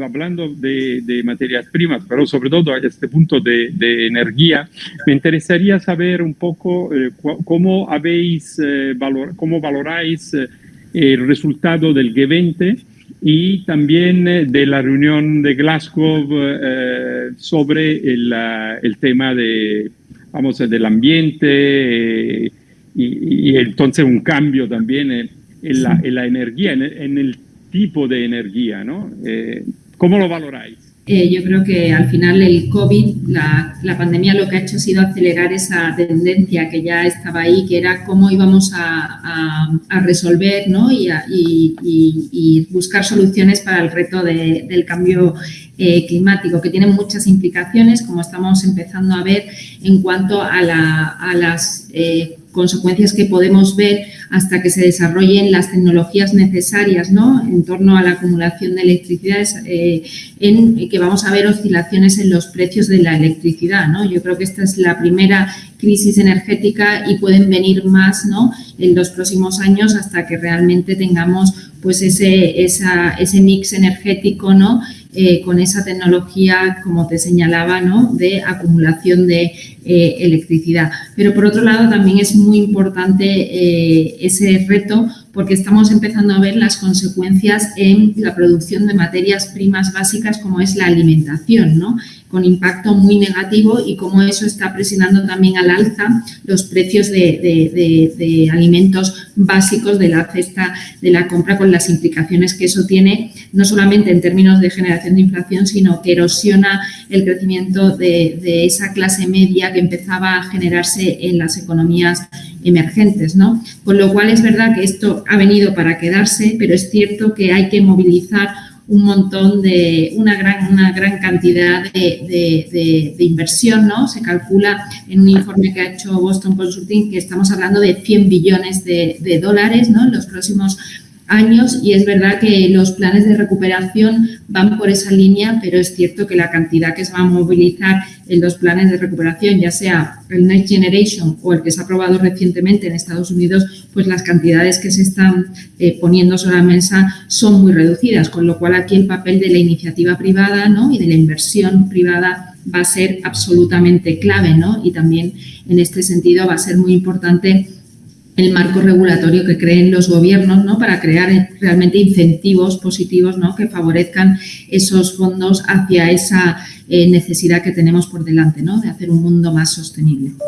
hablando de, materias primas, pero sobre todo a este punto de, energía, me interesaría saber un poco eh, cómo habéis, eh, valor, cómo valoráis el resultado del G20 y también de la reunión de Glasgow sobre el, el, tema de, vamos, del ambiente y, entonces un cambio también en, la, en la, energía, en el tipo de energía, ¿no? Eh, ¿Cómo lo valoráis? Eh, yo creo que al final el COVID, la, pandemia lo que ha hecho ha sido acelerar esa tendencia que ya estaba ahí, que era cómo íbamos a, resolver ¿no? y, buscar soluciones para el reto de, del cambio eh, climático, que tiene muchas implicaciones, como estamos empezando a ver en cuanto a las eh, consecuencias que podemos ver hasta que se desarrollen las tecnologías necesarias ¿no? en torno a la acumulación de electricidad, eh, en que vamos a ver oscilaciones en los precios de la electricidad. ¿no? Yo creo que esta es la primera crisis energética y pueden venir más ¿no? en los próximos años hasta que realmente tengamos pues ese, esa, ese mix energético ¿no? Eh, con esa tecnología, como te señalaba, ¿no? de acumulación de eh, electricidad. Pero por otro lado también es muy importante eh, ese reto porque estamos empezando a ver las consecuencias en la producción de materias primas básicas como es la alimentación, ¿no? con impacto muy negativo y cómo eso está presionando también al alza los precios de, alimentos básicos de la cesta de la compra con las implicaciones que eso tiene, no solamente en términos de generación de inflación, sino que erosiona el crecimiento de, esa clase media que empezaba a generarse en las economías emergentes. ¿no? Con lo cual es verdad que esto ha venido para quedarse, pero es cierto que hay que movilizar un montón de, una gran, una gran cantidad de, inversión, ¿no? Se calcula en un informe que ha hecho Boston Consulting que estamos hablando de 100 billones de, dólares, ¿no? En los próximos años y es verdad que los planes de recuperación van por esa línea, pero es cierto que la cantidad que se va a movilizar en los planes de recuperación, ya sea el Next Generation o el que se ha aprobado recientemente en Estados Unidos, pues las cantidades que se están eh, poniendo sobre la mesa son muy reducidas, con lo cual aquí el papel de la iniciativa privada ¿no? y de la inversión privada va a ser absolutamente clave ¿no? y también en este sentido va a ser muy importante el marco regulatorio que creen los gobiernos ¿no? para crear realmente incentivos positivos ¿no? que favorezcan esos fondos hacia esa eh, necesidad que tenemos por delante ¿no? de hacer un mundo más sostenible.